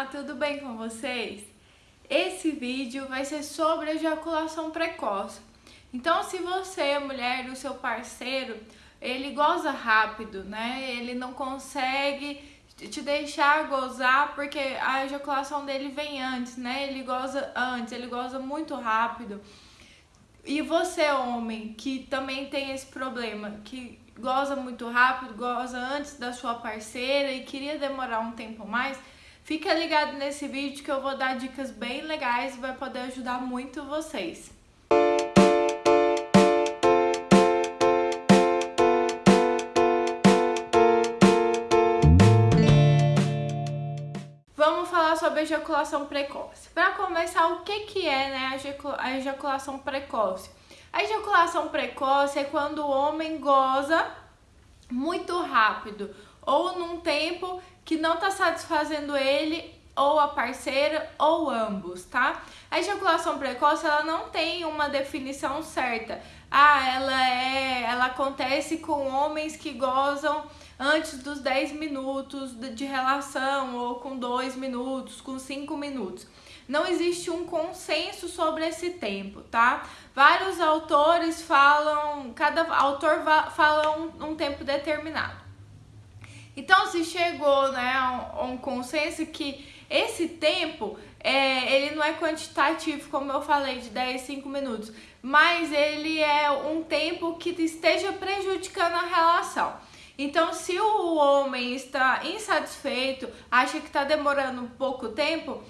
Olá, tudo bem com vocês? Esse vídeo vai ser sobre ejaculação precoce. Então, se você, mulher, o seu parceiro, ele goza rápido, né? Ele não consegue te deixar gozar porque a ejaculação dele vem antes, né? Ele goza antes, ele goza muito rápido. E você, homem, que também tem esse problema, que goza muito rápido, goza antes da sua parceira e queria demorar um tempo mais, fica ligado nesse vídeo que eu vou dar dicas bem legais e vai poder ajudar muito vocês. Vamos falar sobre ejaculação precoce. Para começar, o que, que é né, a ejaculação precoce? A ejaculação precoce é quando o homem goza muito rápido ou num tempo que não está satisfazendo ele ou a parceira ou ambos, tá? A ejaculação precoce ela não tem uma definição certa. Ah, ela é, ela acontece com homens que gozam antes dos 10 minutos de relação ou com 2 minutos, com 5 minutos não existe um consenso sobre esse tempo, tá? Vários autores falam, cada autor fala um, um tempo determinado. Então, se chegou né, a um, consenso que esse tempo, é, ele não é quantitativo, como eu falei, de 10, 5 minutos, mas ele é um tempo que esteja prejudicando a relação. Então, se o homem está insatisfeito, acha que está demorando pouco tempo,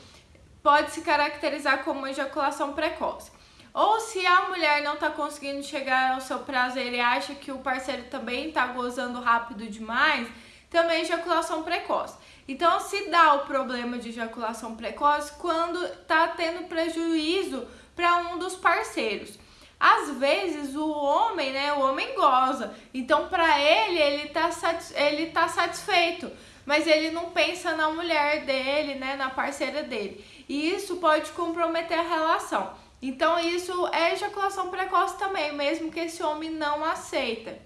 pode se caracterizar como ejaculação precoce. Ou se a mulher não está conseguindo chegar ao seu prazer e acha que o parceiro também está gozando rápido demais, também ejaculação precoce. Então se dá o problema de ejaculação precoce quando está tendo prejuízo para um dos parceiros. Às vezes o homem, né, o homem goza, então para ele ele está ele tá satisfeito, mas ele não pensa na mulher dele, né, na parceira dele e isso pode comprometer a relação. Então isso é ejaculação precoce também, mesmo que esse homem não aceita.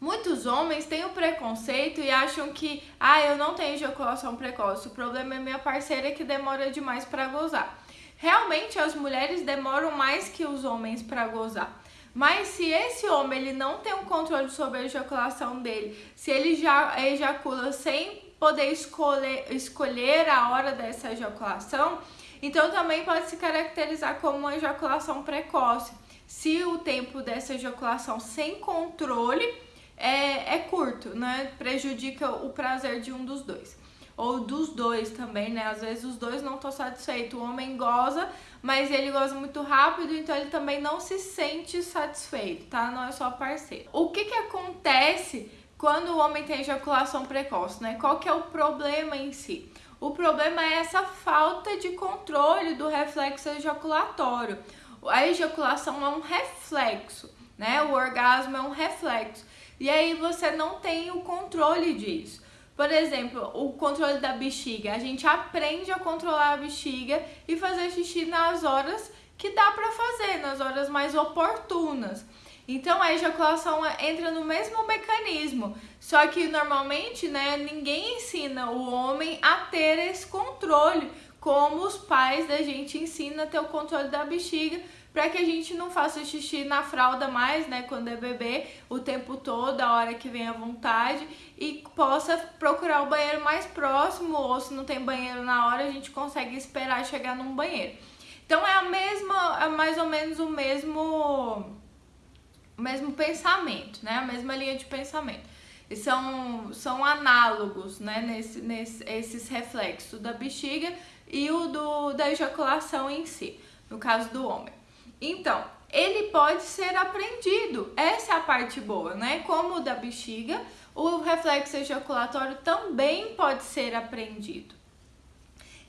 Muitos homens têm o preconceito e acham que, ah, eu não tenho ejaculação precoce, o problema é minha parceira que demora demais para gozar. Realmente as mulheres demoram mais que os homens para gozar. Mas se esse homem ele não tem um controle sobre a ejaculação dele, se ele já ejacula sem poder escolher, escolher a hora dessa ejaculação, então também pode se caracterizar como uma ejaculação precoce. Se o tempo dessa ejaculação sem controle é, é curto, né? Prejudica o prazer de um dos dois. Ou dos dois também, né? Às vezes os dois não estão satisfeitos. O homem goza, mas ele goza muito rápido, então ele também não se sente satisfeito, tá? Não é só parceiro. O que que acontece quando o homem tem ejaculação precoce, né? Qual que é o problema em si? O problema é essa falta de controle do reflexo ejaculatório. A ejaculação é um reflexo, né? O orgasmo é um reflexo. E aí você não tem o controle disso. Por exemplo, o controle da bexiga. A gente aprende a controlar a bexiga e fazer xixi nas horas que dá para fazer, nas horas mais oportunas. Então a ejaculação entra no mesmo mecanismo, só que normalmente né, ninguém ensina o homem a ter esse controle, como os pais da gente ensinam a ter o controle da bexiga, para que a gente não faça xixi na fralda mais, né, quando é bebê, o tempo todo, a hora que vem à vontade, e possa procurar o banheiro mais próximo, ou se não tem banheiro na hora, a gente consegue esperar chegar num banheiro. Então é a mesma, é mais ou menos o mesmo o mesmo pensamento, né? A mesma linha de pensamento. São, são análogos, né? Nesse, nesse, esses reflexos da bexiga e o do, da ejaculação em si, no caso do homem. Então, ele pode ser aprendido. Essa é a parte boa, né? Como o da bexiga, o reflexo ejaculatório também pode ser aprendido.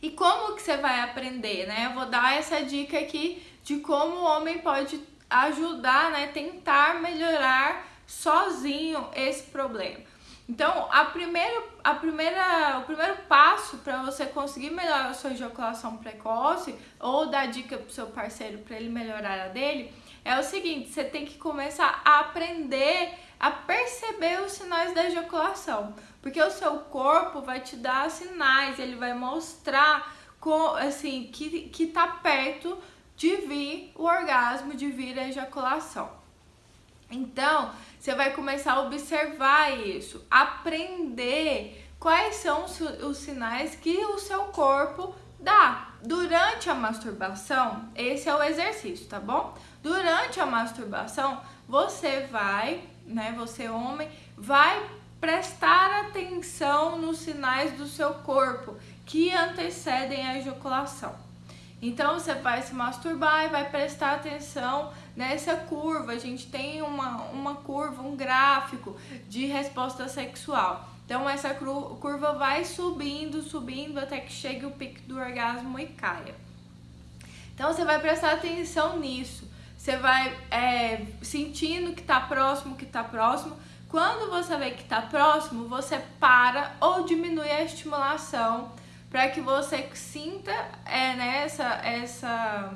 E como que você vai aprender, né? Eu vou dar essa dica aqui de como o homem pode ajudar, né, tentar melhorar sozinho esse problema. Então, a primeira, a primeira, o primeiro passo para você conseguir melhorar a sua ejaculação precoce ou dar dica pro seu parceiro para ele melhorar a dele é o seguinte: você tem que começar a aprender a perceber os sinais da ejaculação, porque o seu corpo vai te dar sinais, ele vai mostrar com, assim que que tá perto de vir o orgasmo, de vir a ejaculação. Então, você vai começar a observar isso, aprender quais são os sinais que o seu corpo dá. Durante a masturbação, esse é o exercício, tá bom? Durante a masturbação, você vai, né, você homem, vai prestar atenção nos sinais do seu corpo que antecedem a ejaculação. Então você vai se masturbar e vai prestar atenção nessa curva. A gente tem uma, uma curva, um gráfico de resposta sexual. Então essa curva vai subindo, subindo até que chegue o pico do orgasmo e caia. Então você vai prestar atenção nisso. Você vai é, sentindo que está próximo, que está próximo. Quando você vê que está próximo, você para ou diminui a estimulação para que você sinta é, né, essa, essa,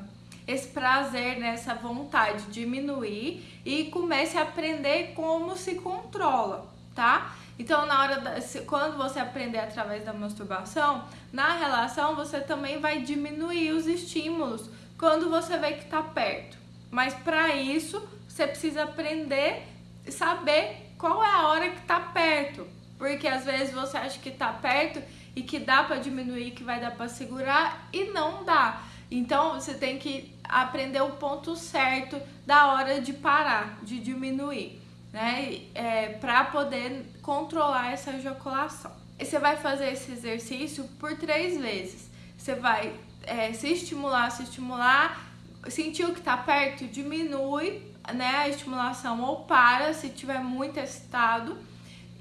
esse prazer, né, essa vontade diminuir e comece a aprender como se controla, tá? Então, na hora da, quando você aprender através da masturbação, na relação você também vai diminuir os estímulos quando você vê que está perto. Mas para isso, você precisa aprender, saber qual é a hora que está perto. Porque às vezes você acha que está perto e que dá para diminuir, que vai dar para segurar e não dá. Então você tem que aprender o ponto certo da hora de parar, de diminuir né? É, para poder controlar essa ejaculação. E você vai fazer esse exercício por três vezes. Você vai é, se estimular, se estimular, sentiu que tá perto, diminui né, a estimulação ou para se tiver muito excitado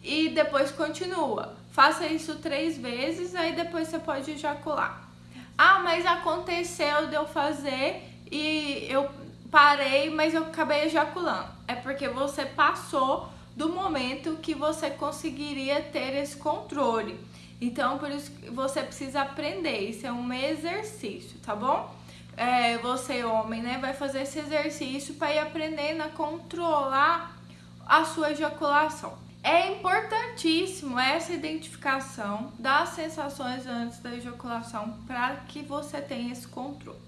e depois continua. Faça isso três vezes, aí depois você pode ejacular. Ah, mas aconteceu de eu fazer e eu parei, mas eu acabei ejaculando. É porque você passou do momento que você conseguiria ter esse controle. Então, por isso que você precisa aprender. Isso é um exercício, tá bom? É, você, homem, né, vai fazer esse exercício para ir aprendendo a controlar a sua ejaculação. É importantíssimo essa identificação das sensações antes da ejaculação para que você tenha esse controle,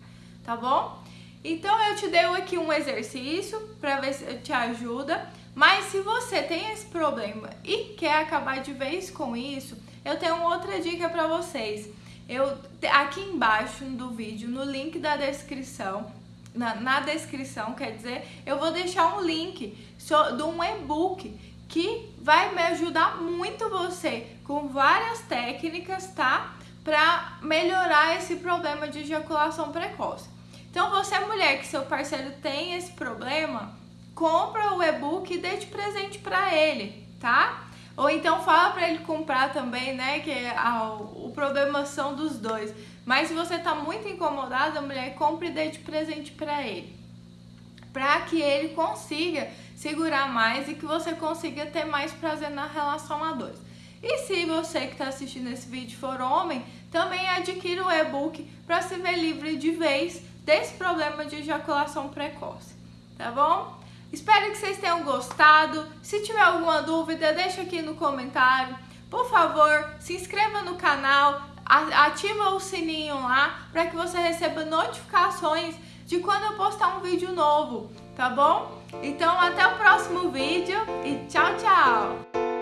tá bom? Então eu te dei aqui um exercício para ver se te ajuda, mas se você tem esse problema e quer acabar de vez com isso, eu tenho outra dica para vocês. Eu aqui embaixo do vídeo, no link da descrição, na, na descrição, quer dizer, eu vou deixar um link de um e-book que vai me ajudar muito você com várias técnicas, tá? Para melhorar esse problema de ejaculação precoce. Então, você mulher que seu parceiro tem esse problema, compra o e-book e dê de presente para ele, tá? Ou então fala para ele comprar também, né? Que a, o problema são dos dois. Mas se você tá muito incomodada, mulher, compre e dê de presente para ele. Para que ele consiga segurar mais e que você consiga ter mais prazer na relação a dois. E se você que está assistindo esse vídeo for homem, também adquira o e-book para se ver livre de vez desse problema de ejaculação precoce, tá bom? Espero que vocês tenham gostado. Se tiver alguma dúvida, deixa aqui no comentário. Por favor, se inscreva no canal, ativa o sininho lá para que você receba notificações de quando eu postar um vídeo novo, tá bom? Então até o próximo vídeo e tchau, tchau!